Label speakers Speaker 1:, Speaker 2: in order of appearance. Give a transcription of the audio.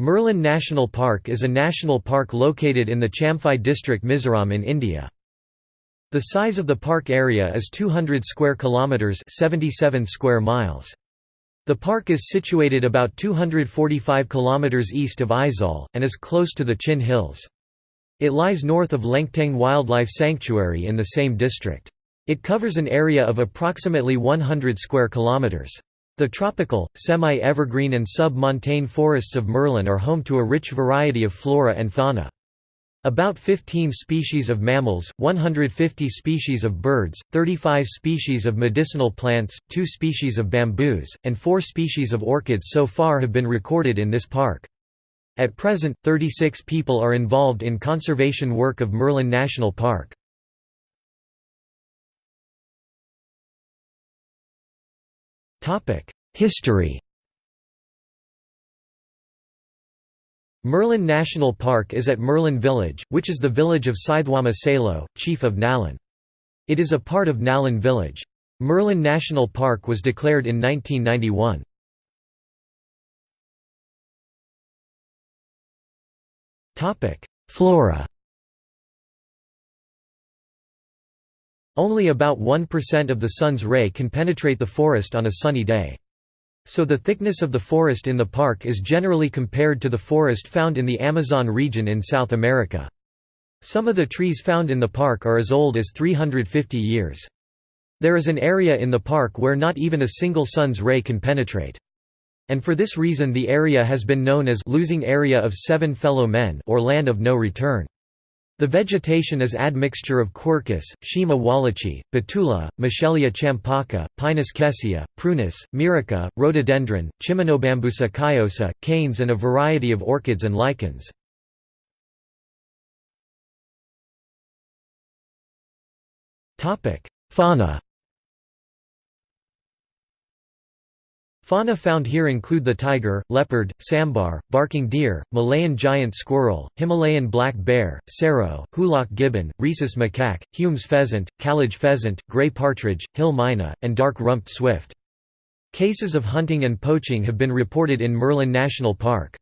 Speaker 1: Murlen National Park is a national park located in the Champhai district Mizoram in India. The size of the park area is 200 square kilometers, 77 square miles. The park is situated about 245 kilometers east of Aizawl and is close to the Chin Hills. It lies north of Lengteng Wildlife Sanctuary in the same district. It covers an area of approximately 100 square kilometers. The tropical, semi-evergreen and sub-montane forests of Murlen are home to a rich variety of flora and fauna. About 15 species of mammals, 150 species of birds, 35 species of medicinal plants, 2 species of bamboos, and 4 species of orchids so far have been recorded in this park. At present, 36 people are involved in conservation work of Murlen National Park. History Murlen National Park is at Murlen Village, which is the village of Scythwama Salo, chief of Nalan. It is a part of Nalan village. Murlen National Park was declared in 1991. Flora Only about 1% of the sun's ray can penetrate the forest on a sunny day. So the thickness of the forest in the park is generally compared to the forest found in the Amazon region in South America. Some of the trees found in the park are as old as 350 years. There is an area in the park where not even a single sun's ray can penetrate. And for this reason the area has been known as losing area of seven fellow men or land of no return. The vegetation is admixture of quercus, Schima wallichii, betula, Michelia champaca, Pinus kesiya, prunus, myrica, rhododendron, Chimonobambusa cayosa, canes and a variety of orchids and lichens. Fauna Fauna found here include the tiger, leopard, sambar, barking deer, Malayan giant squirrel, Himalayan black bear, serow, hoolock gibbon, rhesus macaque, Hume's pheasant, kalij pheasant, gray partridge, hill myna, and dark-rumped swift. Cases of hunting and poaching have been reported in Murlen National Park.